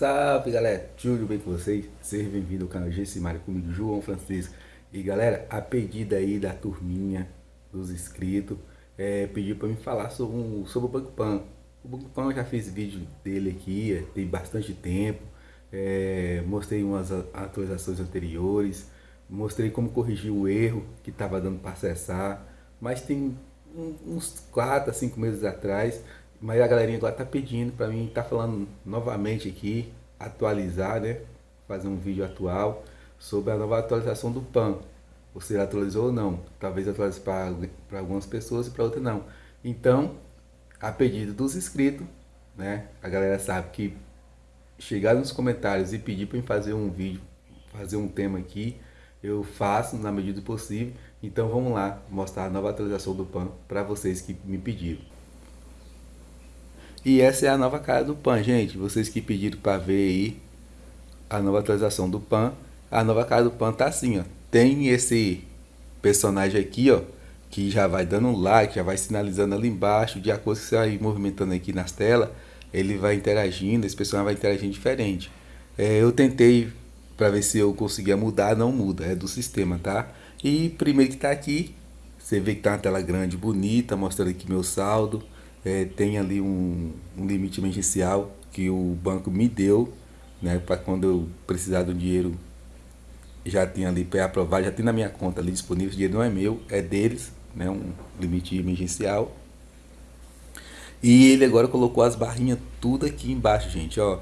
Salve galera, tudo bem com vocês? Seja bem-vindo ao canal Gessimário comigo, João Francisco. E galera, a pedida aí da turminha dos inscritos é, Pediu para me falar sobre, um, sobre o Banco Pan. O Banco Pan eu já fiz vídeo dele aqui, é, tem bastante tempo. É, Mostrei umas atualizações anteriores Mostrei como corrigir o erro que estava dando para acessar. Mas tem uns 4 a 5 meses atrás mas a galerinha agora tá pedindo para mim, tá falando novamente aqui, atualizar, né? Fazer um vídeo atual sobre a nova atualização do PAN. Você atualizou ou não? Talvez atualize para algumas pessoas e para outras não. Então, a pedido dos inscritos, né? A galera sabe que chegar nos comentários e pedir para mim fazer um vídeo, fazer um tema aqui, eu faço na medida do possível. Então vamos lá mostrar a nova atualização do PAN para vocês que me pediram. E essa é a nova cara do PAN, gente. Vocês que pediram para ver aí a nova atualização do PAN. A nova cara do PAN tá assim, ó. Tem esse personagem aqui, ó. Que já vai dando um like, já vai sinalizando ali embaixo. De acordo com você vai movimentando aqui nas telas, ele vai interagindo. Esse personagem vai interagindo diferente. É, eu tentei para ver se eu conseguia mudar. Não muda, é do sistema, tá? E primeiro que tá aqui, você vê que tá uma tela grande, bonita, mostrando aqui meu saldo é, tem ali um, um, limite emergencial que o banco me deu, né, para quando eu precisar do dinheiro, já tem ali para aprovar, já tem na minha conta ali disponível, o dinheiro não é meu, é deles, né, um limite emergencial. E ele agora colocou as barrinhas tudo aqui embaixo, gente, ó.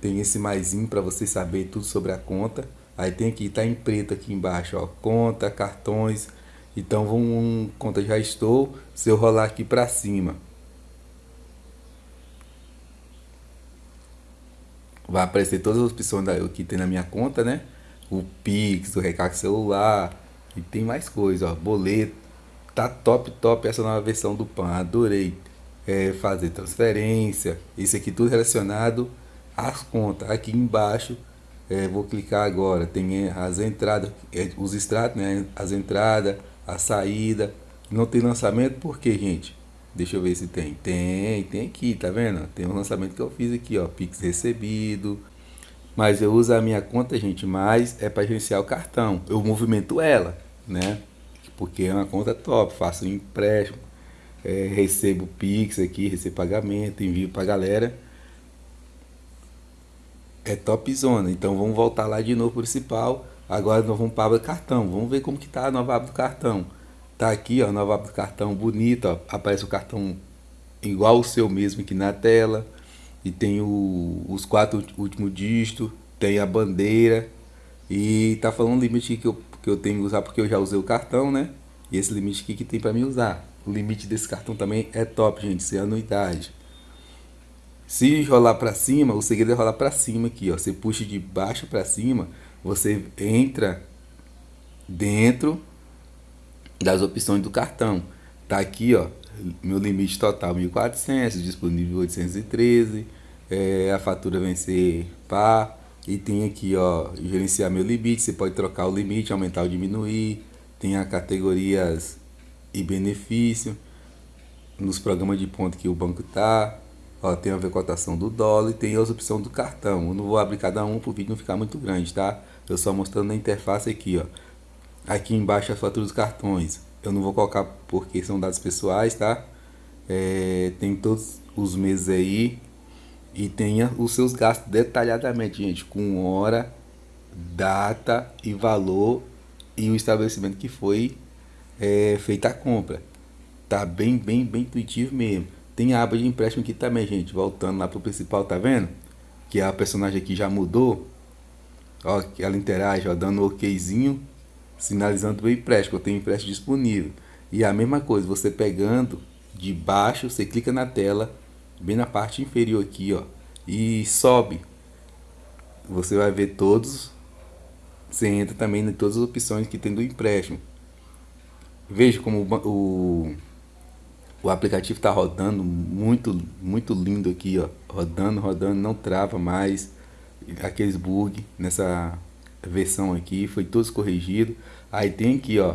Tem esse maisinho para você saber tudo sobre a conta. Aí tem aqui, tá em preto aqui embaixo, ó, conta, cartões, então vamos, conta já estou, se eu rolar aqui para cima, vai aparecer todas as opções que tem na minha conta, né? O Pix, o recarga celular e tem mais coisa, ó, boleto. Tá top, top essa nova versão do PAN, adorei. É, fazer transferência, isso aqui tudo relacionado às contas. Aqui embaixo, é, vou clicar agora, tem as entradas, é, os extratos, né? As entradas, a saída. Não tem lançamento por quê, gente? Deixa eu ver se tem. Tem, tem aqui, tá vendo? Tem um lançamento que eu fiz aqui, ó, Pix recebido. Mas eu uso a minha conta, gente, mas é para gerenciar o cartão. Eu movimento ela, né? Porque é uma conta top, faço um empréstimo, é, recebo Pix aqui, recebo pagamento, envio pra galera. É top zona. Então vamos voltar lá de novo principal Agora nós vamos para a aba do cartão. Vamos ver como que tá a nova aba do cartão. Tá aqui, ó, a nova aba do cartão bonita. Aparece o cartão igual o seu mesmo aqui na tela. E tem o, os quatro últimos dígitos, tem a bandeira. E tá falando o limite que eu, que eu tenho que usar porque eu já usei o cartão, né? E esse limite aqui que tem para mim usar. O limite desse cartão também é top, gente, sem anuidade. Se rolar para cima, o segredo é rolar para cima aqui, ó. Você puxa de baixo para cima, você entra dentro das opções do cartão. Tá aqui, ó, meu limite total 1.400, disponível 813, é, a fatura vencer pá, e tem aqui, ó, gerenciar meu limite, você pode trocar o limite, aumentar ou diminuir, tem as categorias e benefício, nos programas de ponto que o banco tá, ó, tem a ver cotação do dólar e tem as opções do cartão. Eu não vou abrir cada um para o vídeo não ficar muito grande, tá? Eu só mostrando na interface aqui, ó. Aqui embaixo a fatura dos cartões. Eu não vou colocar porque são dados pessoais, tá? É, tem todos os meses aí. E tenha os seus gastos detalhadamente, gente. Com hora, data e valor. E o estabelecimento que foi é, feita a compra. Tá bem, bem, bem intuitivo mesmo. Tem a aba de empréstimo aqui também, gente. Voltando lá pro principal, tá vendo? Que a personagem aqui já mudou. Ó, ela interage, ó, dando um okzinho, sinalizando o empréstimo, eu tenho empréstimo disponível. E a mesma coisa, você pegando de baixo, você clica na tela, bem na parte inferior aqui, ó, e sobe. Você vai ver todos, você entra também em todas as opções que tem do empréstimo. Veja como o, o aplicativo está rodando muito, muito lindo aqui, ó, rodando, rodando, não trava mais aqueles bug nessa versão aqui, foi todos corrigido. Aí tem aqui, ó,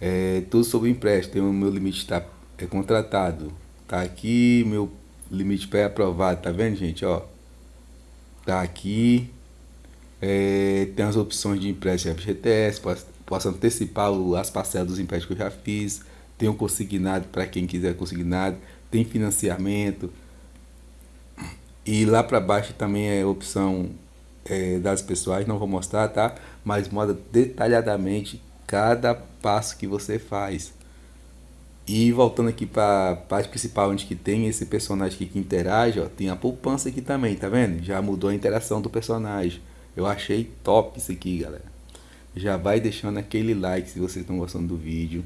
é, tudo sobre empréstimo, tem o meu limite está é contratado, tá aqui meu limite pré-aprovado, tá vendo, gente, ó? tá aqui. É, tem as opções de empréstimo FGTS, posso, posso antecipar as parcelas dos empréstimos que eu já fiz. Tem o consignado para quem quiser consignado. Tem financiamento. E lá para baixo também é opção é, das pessoais, não vou mostrar, tá? Mas mostra detalhadamente cada passo que você faz. E voltando aqui para a parte principal, onde que tem esse personagem aqui que interage, ó, tem a poupança aqui também, tá vendo? Já mudou a interação do personagem. Eu achei top isso aqui, galera. Já vai deixando aquele like se vocês estão gostando do vídeo.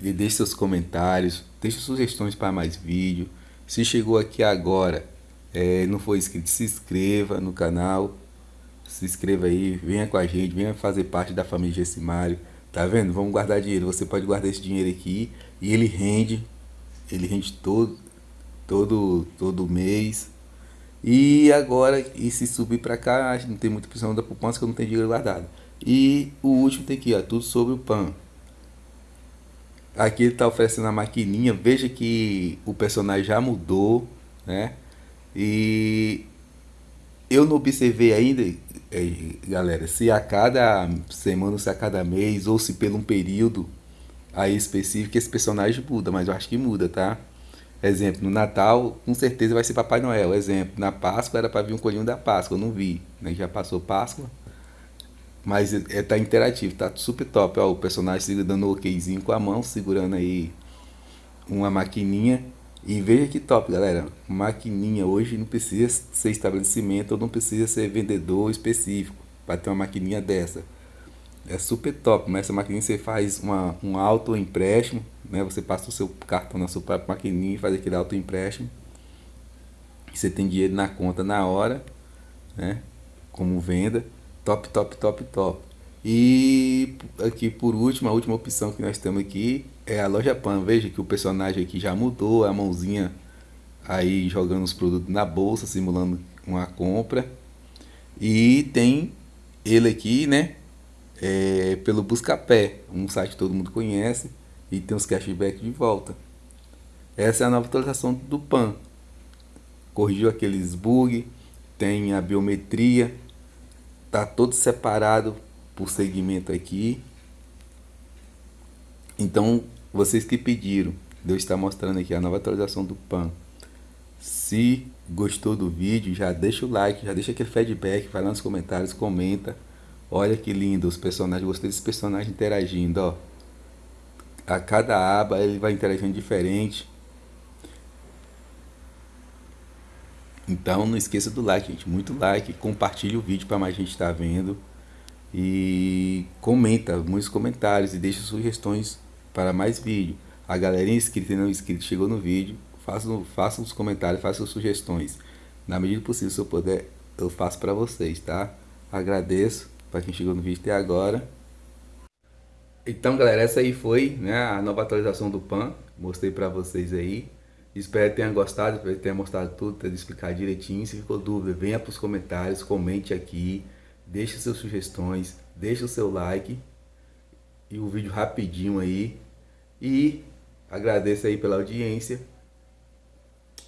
E deixe seus comentários, deixe sugestões para mais vídeo. Se chegou aqui agora, é, não foi inscrito, se inscreva no canal. Se inscreva aí, venha com a gente, venha fazer parte da família Gessimário. Tá vendo? Vamos guardar dinheiro. Você pode guardar esse dinheiro aqui e ele rende. Ele rende todo, todo, todo mês. E agora, e se subir para cá, não tem muita opção da poupança que eu não tenho dinheiro guardado. E o último tem aqui, ó, tudo sobre o PAN. Aqui ele está oferecendo a maquininha. Veja que o personagem já mudou, né? E eu não observei ainda é, galera, se a cada semana, se a cada mês, ou se pelo um período aí específico, esse personagem muda, mas eu acho que muda, tá? Exemplo, no Natal, com certeza vai ser Papai Noel. Exemplo, na Páscoa era para vir um coelhinho da Páscoa, eu não vi, né? Já passou Páscoa. Mas é, tá interativo, tá super top. Ó, o personagem dando okzinho com a mão, segurando aí uma maquininha e veja que top, galera. Maquininha hoje não precisa ser estabelecimento ou não precisa ser vendedor específico para ter uma maquininha dessa. É super top, mas essa maquininha você faz uma, um auto empréstimo, né? Você passa o seu cartão na sua própria maquininha e faz aquele auto empréstimo. Você tem dinheiro na conta na hora, né? Como venda. Top, top, top, top. E aqui por último, a última opção que nós temos aqui é a loja Pan. Veja que o personagem aqui já mudou, a mãozinha aí jogando os produtos na bolsa, simulando uma compra. E tem ele aqui, né? É, pelo Buscapé, um site que todo mundo conhece. E tem os cashback de volta. Essa é a nova atualização do PAN. Corrigiu aqueles bugs, tem a biometria, tá todo separado por segmento aqui. Então, vocês que pediram, Deus está mostrando aqui a nova atualização do PAN. Se gostou do vídeo, já deixa o like, já deixa aquele feedback, vai lá nos comentários, comenta. Olha que lindo os personagens, gostei desse personagem interagindo, ó. A cada aba ele vai interagindo diferente. Então não esqueça do like, gente. Muito like. Compartilhe o vídeo para mais gente estar tá vendo. E comenta, muitos comentários e deixa sugestões para mais vídeo. A galerinha inscrita e não inscrita chegou no vídeo, façam, façam os comentários, façam sugestões. Na medida possível, se eu puder, eu faço para vocês, tá? Agradeço para quem chegou no vídeo até agora. Então, galera, essa aí foi né, a nova atualização do PAN. Mostrei para vocês aí. Espero que tenham gostado, espero que tenha mostrado tudo, ter explicado direitinho. Se ficou dúvida, venha para os comentários, comente aqui, deixe suas sugestões, deixe o seu like. E o vídeo rapidinho aí. E agradeço aí pela audiência.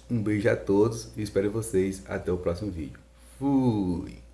Um beijo a todos e espero vocês até o próximo vídeo. Fui!